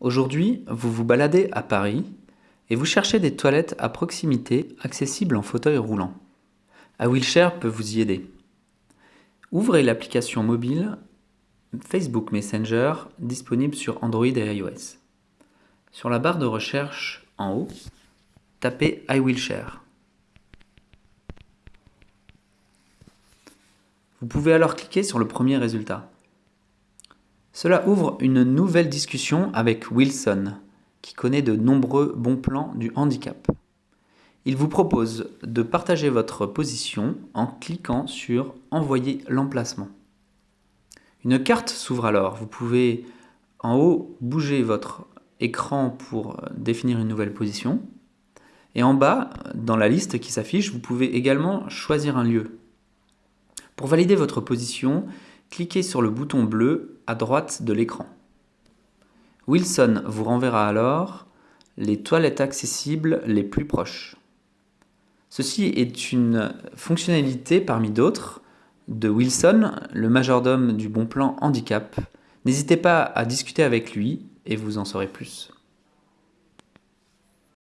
Aujourd'hui, vous vous baladez à Paris et vous cherchez des toilettes à proximité accessibles en fauteuil roulant. iWillshare peut vous y aider. Ouvrez l'application mobile Facebook Messenger disponible sur Android et iOS. Sur la barre de recherche en haut, tapez iWillshare. Vous pouvez alors cliquer sur le premier résultat. Cela ouvre une nouvelle discussion avec Wilson, qui connaît de nombreux bons plans du handicap. Il vous propose de partager votre position en cliquant sur Envoyer l'emplacement. Une carte s'ouvre alors. Vous pouvez en haut bouger votre écran pour définir une nouvelle position. Et en bas, dans la liste qui s'affiche, vous pouvez également choisir un lieu. Pour valider votre position, cliquez sur le bouton bleu à droite de l'écran. Wilson vous renverra alors les toilettes accessibles les plus proches. Ceci est une fonctionnalité parmi d'autres de Wilson, le majordome du bon plan handicap. N'hésitez pas à discuter avec lui et vous en saurez plus.